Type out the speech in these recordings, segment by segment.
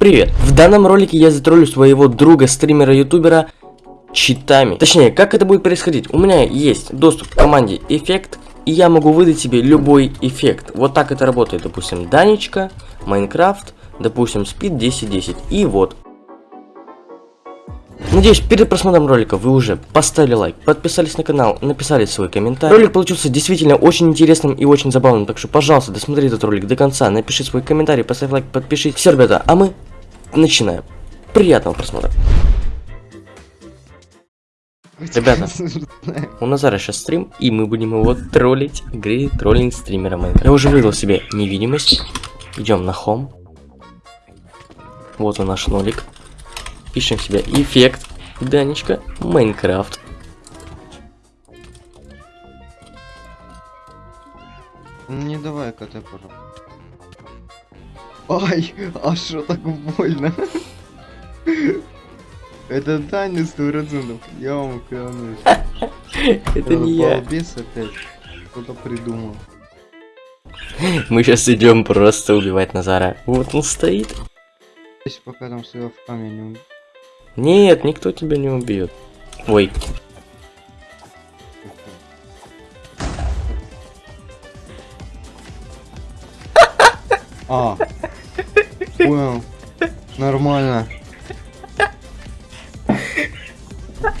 Привет! В данном ролике я затроллю своего друга, стримера-ютубера, читами. Точнее, как это будет происходить? У меня есть доступ к команде эффект, и я могу выдать себе любой эффект. Вот так это работает, допустим, Данечка, Майнкрафт, допустим, Speed 1010. И вот. Надеюсь, перед просмотром ролика вы уже поставили лайк, подписались на канал, написали свой комментарий. Ролик получился действительно очень интересным и очень забавным, так что, пожалуйста, досмотри этот ролик до конца, напиши свой комментарий, поставь лайк, подпишись. Все, ребята, а мы начинаем. Приятного просмотра. Ребята, у Назара сейчас стрим, и мы будем его троллить в игре троллинг стримера Майнкрафт. Я уже выдал себе невидимость. Идем на хом. Вот он наш нолик. Пишем себе эффект. Данечка, Майнкрафт. Не давай КТ, пожалуйста. Ай, а что так больно? Это Таня процентов, я вам клянусь. Это не я. Балбес опять. Кто-то придумал. Мы сейчас идем просто убивать Назара. Вот он стоит. Пока там своего в камень Нет, никто тебя не убьет. Ой, А, понял. Нормально.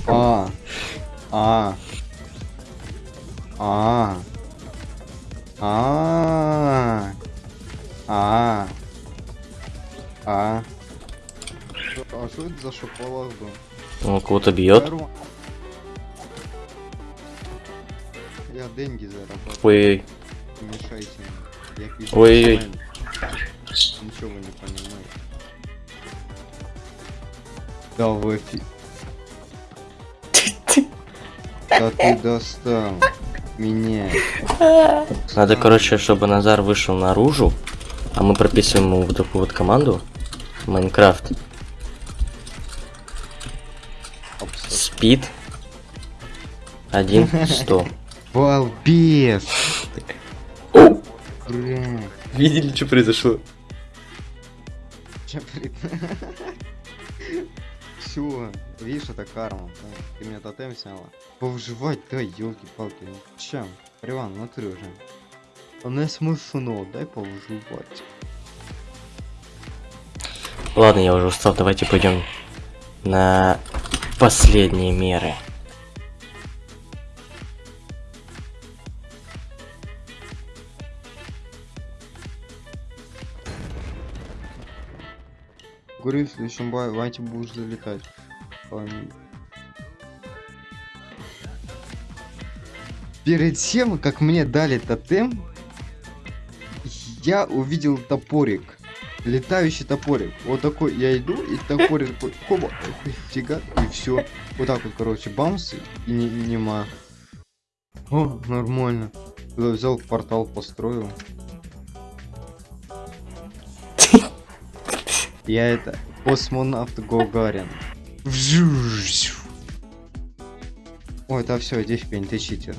А, а, а, а, а, а. А что это за шоколад был? он кого-то бьет. Я деньги зарабатываю. Ой, Не мешайте мне. Ничего вы не понимаете. Да вы фи- Да ты достал меня. надо, короче, чтобы Назар вышел наружу, а мы прописываем ему вот такую вот команду. Майнкрафт. Спид. Один сто. Балбес! Видели, что произошло? Все, видишь, это карма. да. Ты меня тотем сняла. Повживать, да, елки-палки. Чем? Риван, смотри уже. А не смешно, дай повживать. Ладно, я уже устал, давайте пойдем на последние меры. Говорю, в следующем бай- вайте будешь залетать. Перед тем, как мне дали тотем, я увидел топорик. Летающий топорик. Вот такой я иду, и топорик такой, хоба, фига, и все. Вот так вот, короче, бамс, и не, нема. О, нормально. Туда взял портал, построил. Я это космонавт. Вжуж. Ой, да все, иди в пень, ты читер.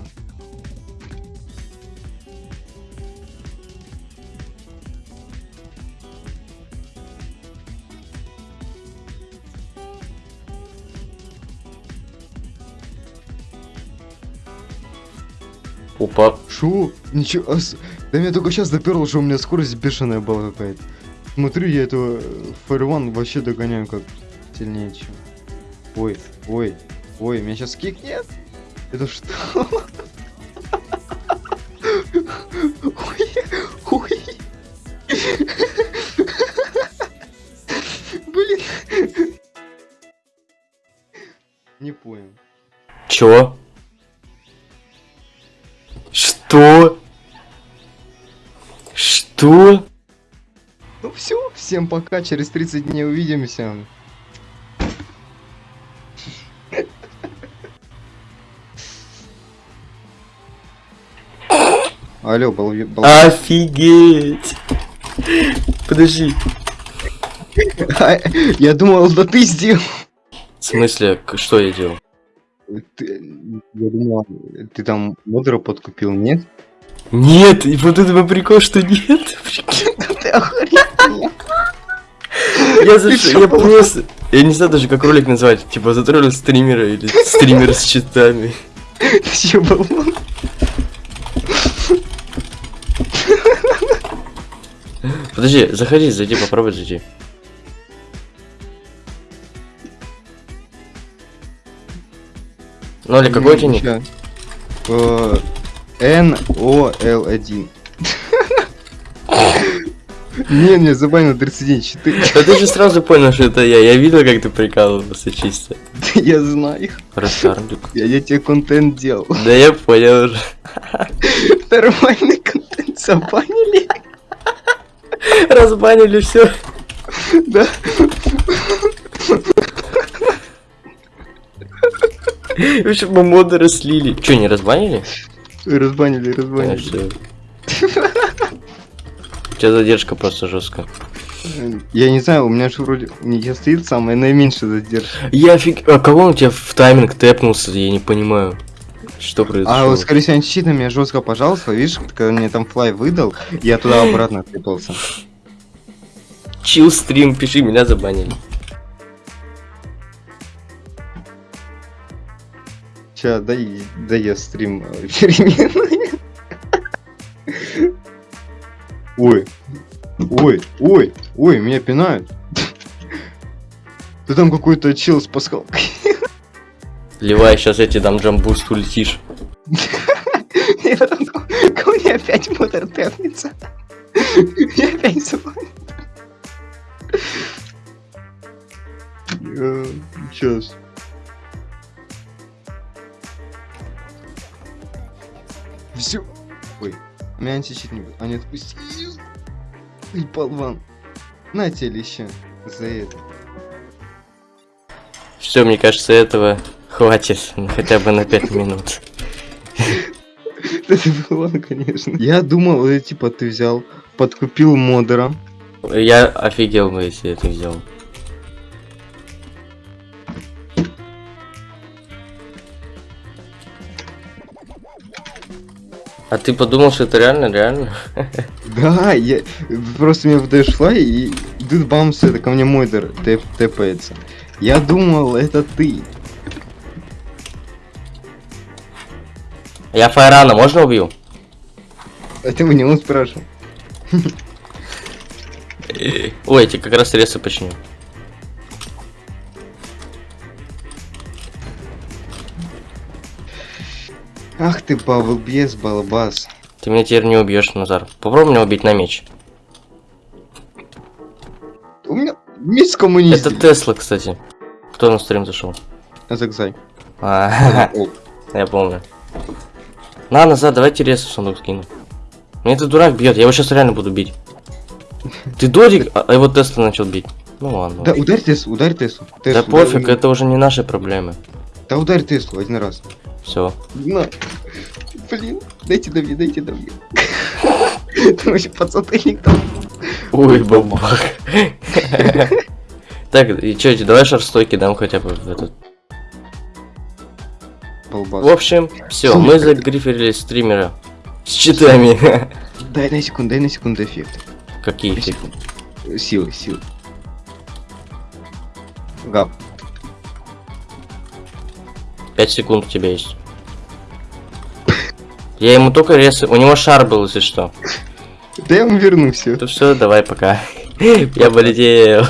Опа. Шу? Ничего, да меня только сейчас доперло, что у меня скорость бешеная была какая-то. Смотрю, я этого Фаерван вообще догоняю как сильнее, чем. Ой, ой, ой, меня сейчас кикнет? Это что? Ой, ой. Блин. Не понял. Чё? Что? Что? Все, всем пока, через 30 дней увидимся. Алло, бал... бал- Офигеть! Подожди. Я думал, да ты сделал. В смысле, что я делал? Ты- Я думал, ты там модера подкупил, нет? Нет, и вот этого прикол, что нет. Прикинь. Ты охренел. Я, за... я просто... Я не знаю даже, как ролик назвать. Типа, затроллил стримера или стример с читами. Болван? Подожди, заходи, зайди, попробуй зайти. Или какой у тебя ник? Ща. Э, N-O-L-1. Не, не, забанил 31 4. Да ты же сразу понял, что это я. Я видел, как ты прикалывался чисто. Я знаю. Растарлик. Я, я тебе контент делал. Да я понял уже. Нормальный контент забанили. Разбанили все. Да. Мы моды раслили. Че, не разбанили? Разбанили, разбанили. У тебя задержка просто жесткая. Я не знаю, у меня же вроде не стоит самая наименьшая задержка. Я фиг... А кого он тебя в тайминг тэпнулся? Я не понимаю. Что произошло? А вот, скорее всего, щит на меня жестко пожалуйста, видишь, когда мне там флай выдал, я туда обратно трепался. Чил стрим, пиши, меня забанили. Ща, дай, дай я стрим э, переменные. Ой, ой, ой, ой, меня пинают. Ты там какой-то чел с пасхалкой. Ливай, сейчас тебе дам джамбуст, улетишь. Ко мне опять мотор тэпнется. Я опять забаню. Сейчас. Все. Ой, меня античит не будет. А не отпусти. Ой, болван. На тебе за это. Все, мне кажется, этого хватит. ну, Хотя бы на 5 минут. Это болван, конечно. Я думал, э, типа, ты взял, подкупил модера. Я офигел бы, если это взял. А ты подумал, что это реально, реально? Да, я просто мне флай и идут бамсы, это ко мне модер тэп, тэпается. Я думал, это ты. Я Файрана можно убью? А ты меня он спрашивал. Ой, я тебе как раз ресы починю. Ах ты, балбес, балбас. Ты меня теперь не убьешь, Назар. Попробуй меня убить на меч. У меня мисс коммунист. Это Тесла, кстати. Кто на стрим зашел? Закзай. А, я помню. На, назад, давайте рез в сундук скину. Мне этот дурак бьет, я его сейчас реально буду бить. Ты Дорик, а а его Тесла начал бить. Ну ладно. Да, ударь Теслу, ударь Теслу. Да пофиг, это уже не наши проблемы. Да ударь Теслу один раз. Все. На. Блин, дайте до мне, дайте до мне. Там вообще подсотыльник там. Ой, бабах. Так, и чё, давай шарстойки дам хотя бы в этот. В общем, все, мы загриферили стримера с читами. Дай на секунду, дай на секунду эффект. Какие эффекты? Силы, силы. Гап. 5 секунд у тебя есть. Я ему только рез... У него шар был, если что. Да я вам верну все. То все, давай, пока. Я полетел.